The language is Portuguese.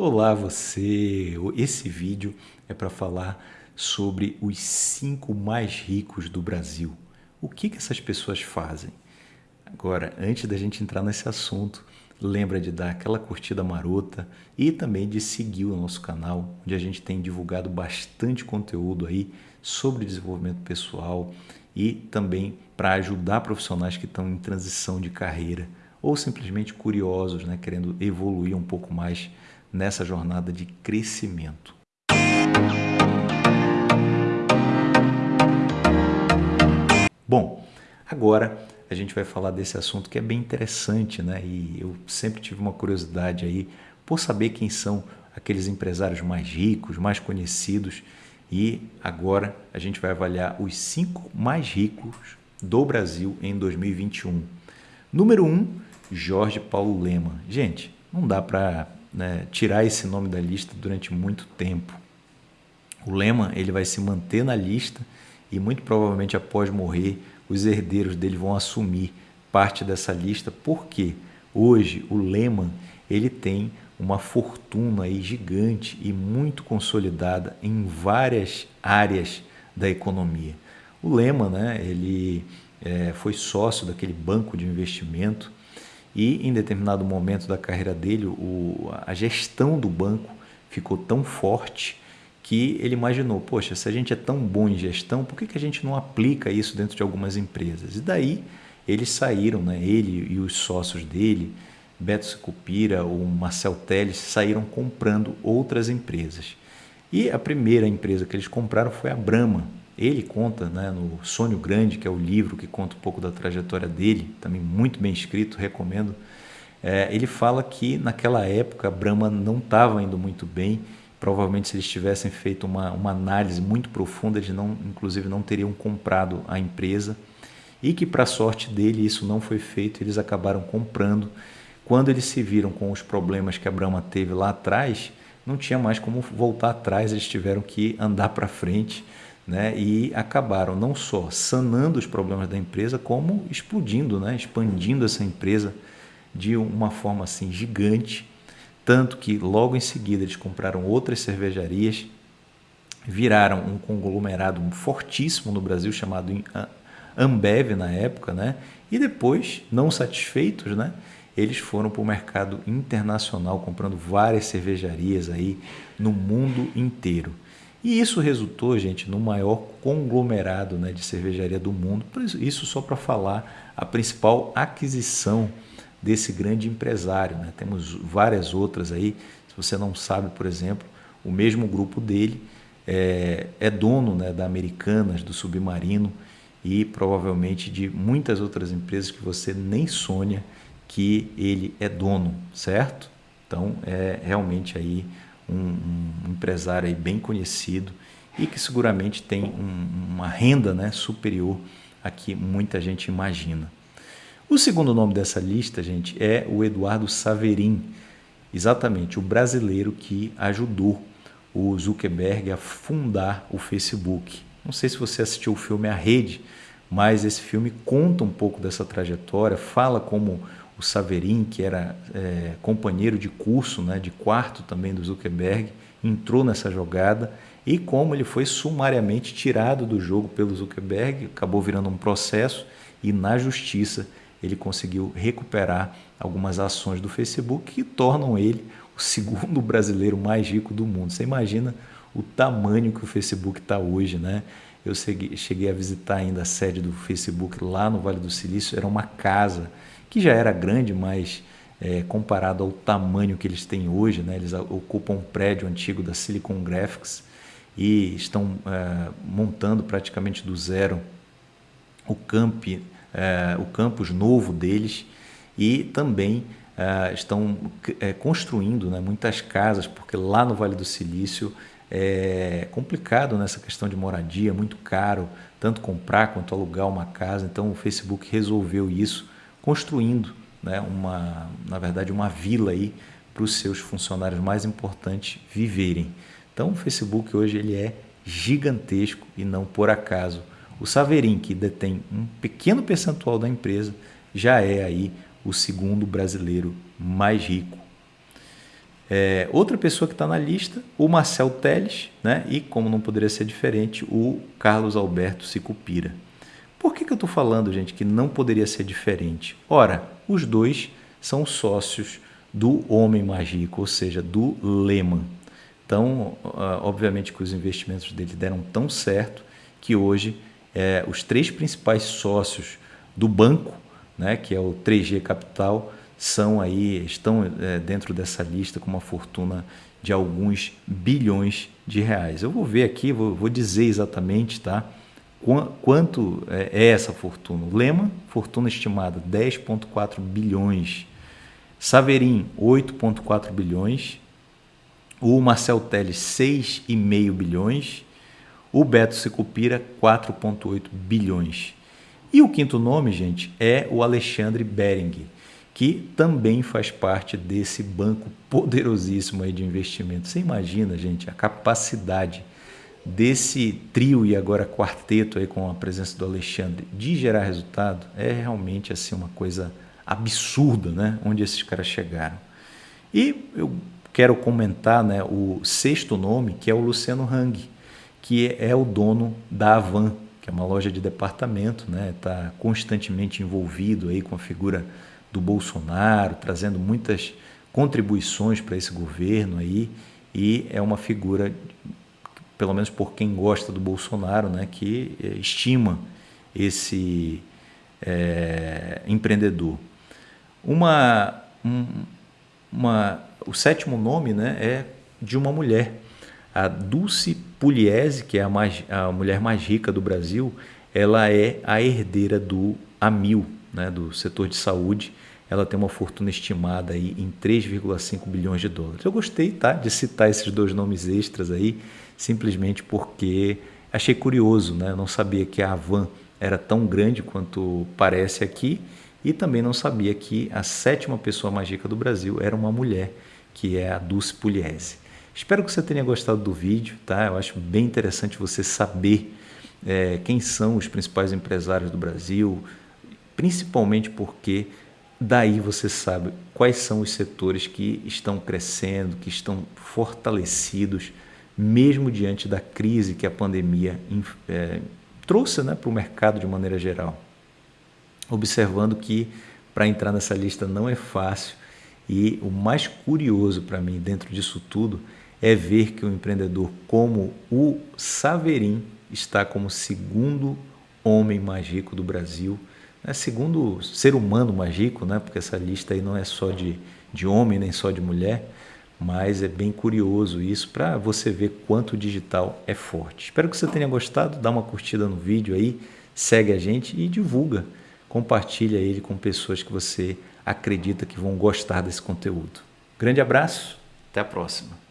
Olá você! Esse vídeo é para falar sobre os cinco mais ricos do Brasil. O que, que essas pessoas fazem? Agora, antes da gente entrar nesse assunto, lembra de dar aquela curtida marota e também de seguir o nosso canal, onde a gente tem divulgado bastante conteúdo aí sobre desenvolvimento pessoal e também para ajudar profissionais que estão em transição de carreira ou simplesmente curiosos, né, querendo evoluir um pouco mais nessa jornada de crescimento. Bom, agora a gente vai falar desse assunto que é bem interessante, né? E eu sempre tive uma curiosidade aí por saber quem são aqueles empresários mais ricos, mais conhecidos. E agora a gente vai avaliar os cinco mais ricos do Brasil em 2021. Número 1, um, Jorge Paulo Lema. Gente, não dá para né, tirar esse nome da lista durante muito tempo. O Lema ele vai se manter na lista e muito provavelmente após morrer os herdeiros dele vão assumir parte dessa lista porque hoje o Lehman ele tem uma fortuna aí gigante e muito consolidada em várias áreas da economia. O Lehman, né, ele é, foi sócio daquele banco de investimento e em determinado momento da carreira dele, o, a gestão do banco ficou tão forte que ele imaginou, poxa, se a gente é tão bom em gestão, por que, que a gente não aplica isso dentro de algumas empresas? E daí eles saíram, né, ele e os sócios dele, Beto Secupira, o Marcel Teles, saíram comprando outras empresas. E a primeira empresa que eles compraram foi a Brahma, ele conta né, no Sonho Grande, que é o livro que conta um pouco da trajetória dele, também muito bem escrito, recomendo. É, ele fala que naquela época Brahma não estava indo muito bem. Provavelmente, se eles tivessem feito uma, uma análise muito profunda, eles não, inclusive não teriam comprado a empresa. E que, para sorte dele, isso não foi feito, eles acabaram comprando. Quando eles se viram com os problemas que a Brahma teve lá atrás, não tinha mais como voltar atrás, eles tiveram que andar para frente né, e acabaram não só sanando os problemas da empresa, como explodindo, né, expandindo essa empresa de uma forma assim gigante, tanto que logo em seguida eles compraram outras cervejarias, viraram um conglomerado fortíssimo no Brasil chamado Ambev na época, né? E depois, não satisfeitos, né? Eles foram para o mercado internacional comprando várias cervejarias aí no mundo inteiro. E isso resultou, gente, no maior conglomerado né, de cervejaria do mundo. Isso só para falar a principal aquisição desse grande empresário. Né? Temos várias outras aí. Se você não sabe, por exemplo, o mesmo grupo dele é, é dono né, da Americanas, do Submarino e provavelmente de muitas outras empresas que você nem sonha que ele é dono, certo? Então é realmente aí um, um empresário bem conhecido e que seguramente tem um, uma renda né, superior a que muita gente imagina. O segundo nome dessa lista, gente, é o Eduardo Saverin, exatamente o brasileiro que ajudou o Zuckerberg a fundar o Facebook. Não sei se você assistiu o filme A Rede, mas esse filme conta um pouco dessa trajetória, fala como o Saverin, que era é, companheiro de curso, né, de quarto também do Zuckerberg, entrou nessa jogada e como ele foi sumariamente tirado do jogo pelo Zuckerberg, acabou virando um processo e na justiça ele conseguiu recuperar algumas ações do Facebook que tornam ele o segundo brasileiro mais rico do mundo. Você imagina o tamanho que o Facebook está hoje, né? Eu cheguei a visitar ainda a sede do Facebook lá no Vale do Silício, era uma casa que já era grande, mas é, comparado ao tamanho que eles têm hoje, né, eles ocupam um prédio antigo da Silicon Graphics e estão é, montando praticamente do zero o, camp, é, o campus novo deles e também é, estão é, construindo né, muitas casas, porque lá no Vale do Silício é complicado nessa questão de moradia, muito caro, tanto comprar quanto alugar uma casa. Então o Facebook resolveu isso construindo né, uma, na verdade, uma vila aí para os seus funcionários mais importantes viverem. Então o Facebook hoje ele é gigantesco e não por acaso. O Saverin, que detém um pequeno percentual da empresa, já é aí o segundo brasileiro mais rico. É, outra pessoa que está na lista, o Marcel Teles, né? e como não poderia ser diferente, o Carlos Alberto Sicupira. Por que, que eu estou falando, gente, que não poderia ser diferente? Ora, os dois são sócios do Homem Mágico, ou seja, do Lehman. Então, ah, obviamente que os investimentos dele deram tão certo que hoje é, os três principais sócios do banco, né, que é o 3G Capital, são aí estão é, dentro dessa lista com uma fortuna de alguns bilhões de reais. Eu vou ver aqui, vou, vou dizer exatamente, tá? Quanto é, é essa fortuna? Lema, fortuna estimada 10,4 bilhões. Saverin, 8,4 bilhões. O Marcel Teles, 6,5 bilhões. O Beto Secupira, 4,8 bilhões. E o quinto nome, gente, é o Alexandre Bering que também faz parte desse banco poderosíssimo aí de investimento. Você imagina, gente, a capacidade desse trio e agora quarteto aí com a presença do Alexandre de gerar resultado é realmente assim uma coisa absurda, né? Onde esses caras chegaram. E eu quero comentar, né, o sexto nome, que é o Luciano Hang, que é o dono da Avan, que é uma loja de departamento, né? Está constantemente envolvido aí com a figura do Bolsonaro, trazendo muitas contribuições para esse governo aí, e é uma figura, pelo menos por quem gosta do Bolsonaro, né, que eh, estima esse é, empreendedor. Uma, um, uma, o sétimo nome né, é de uma mulher, a Dulce Pugliese, que é a, mais, a mulher mais rica do Brasil, ela é a herdeira do Amil, né, do setor de saúde, ela tem uma fortuna estimada aí em 3,5 bilhões de dólares. Eu gostei tá, de citar esses dois nomes extras aí, simplesmente porque achei curioso, né? Eu não sabia que a Avan era tão grande quanto parece aqui e também não sabia que a sétima pessoa mais rica do Brasil era uma mulher, que é a Dulce Pugliese. Espero que você tenha gostado do vídeo, tá? Eu acho bem interessante você saber é, quem são os principais empresários do Brasil, principalmente porque daí você sabe quais são os setores que estão crescendo, que estão fortalecidos, mesmo diante da crise que a pandemia é, trouxe né, para o mercado de maneira geral. Observando que para entrar nessa lista não é fácil e o mais curioso para mim dentro disso tudo é ver que um empreendedor como o Saverin está como segundo homem mais rico do Brasil é segundo ser humano mais rico, né? porque essa lista aí não é só de, de homem nem só de mulher, mas é bem curioso isso para você ver quanto o digital é forte. Espero que você tenha gostado, dá uma curtida no vídeo aí, segue a gente e divulga, compartilha ele com pessoas que você acredita que vão gostar desse conteúdo. Grande abraço, até a próxima.